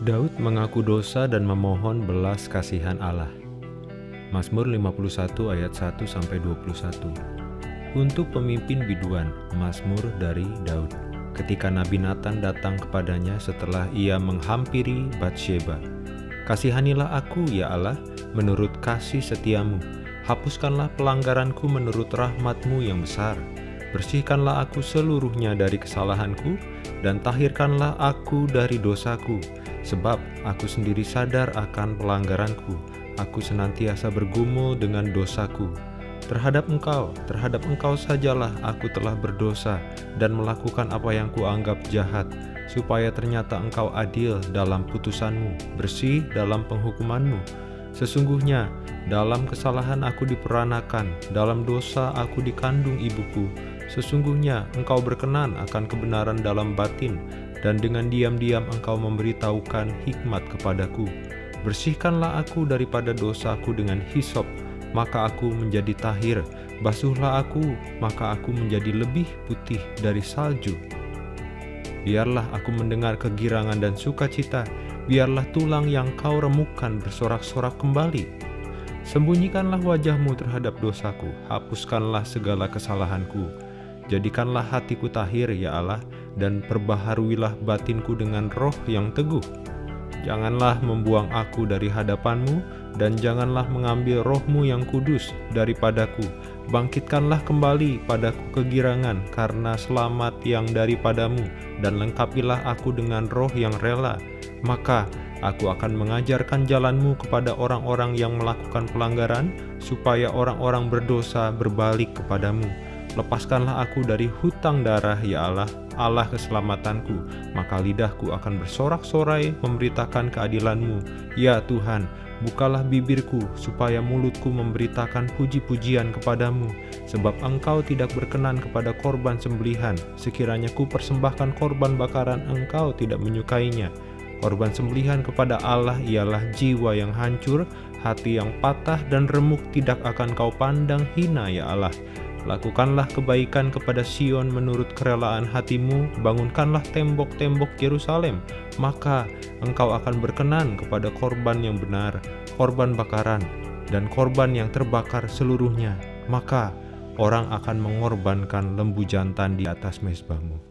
Daud mengaku dosa dan memohon belas kasihan Allah. Mazmur 51 ayat 1 sampai 21. Untuk pemimpin biduan, Mazmur dari Daud. Ketika Nabi Nathan datang kepadanya setelah ia menghampiri Batsheba. Kasihanilah aku ya Allah, menurut kasih setiamu. Hapuskanlah pelanggaranku menurut rahmatmu yang besar. Bersihkanlah aku seluruhnya dari kesalahanku, dan tahirkanlah aku dari dosaku Sebab aku sendiri sadar akan pelanggaranku, aku senantiasa bergumul dengan dosaku. Terhadap engkau, terhadap engkau sajalah aku telah berdosa dan melakukan apa yang kuanggap jahat, supaya ternyata engkau adil dalam putusanmu, bersih dalam penghukumanmu. Sesungguhnya, dalam kesalahan aku diperanakan, dalam dosa aku dikandung ibuku. Sesungguhnya engkau berkenan akan kebenaran dalam batin, dan dengan diam-diam engkau memberitahukan hikmat kepadaku. Bersihkanlah aku daripada dosaku dengan hisop, maka aku menjadi tahir. Basuhlah aku, maka aku menjadi lebih putih dari salju. Biarlah aku mendengar kegirangan dan sukacita, biarlah tulang yang kau remukkan bersorak-sorak kembali. Sembunyikanlah wajahmu terhadap dosaku, hapuskanlah segala kesalahanku Jadikanlah hatiku tahir, ya Allah, dan perbaharuilah batinku dengan roh yang teguh. Janganlah membuang aku dari hadapanmu, dan janganlah mengambil rohmu yang kudus daripadaku. Bangkitkanlah kembali padaku kegirangan karena selamat yang daripadamu, dan lengkapilah aku dengan roh yang rela. Maka aku akan mengajarkan jalanmu kepada orang-orang yang melakukan pelanggaran, supaya orang-orang berdosa berbalik kepadamu Lepaskanlah aku dari hutang darah, ya Allah, Allah keselamatanku, maka lidahku akan bersorak-sorai memberitakan keadilanmu. Ya Tuhan, bukalah bibirku, supaya mulutku memberitakan puji-pujian kepadamu, sebab engkau tidak berkenan kepada korban sembelihan, sekiranya ku persembahkan korban bakaran engkau tidak menyukainya. Korban sembelihan kepada Allah ialah jiwa yang hancur, hati yang patah dan remuk tidak akan kau pandang hina ya Allah. Lakukanlah kebaikan kepada Sion menurut kerelaan hatimu, bangunkanlah tembok-tembok Yerusalem, maka engkau akan berkenan kepada korban yang benar, korban bakaran, dan korban yang terbakar seluruhnya. Maka orang akan mengorbankan lembu jantan di atas mesbahmu.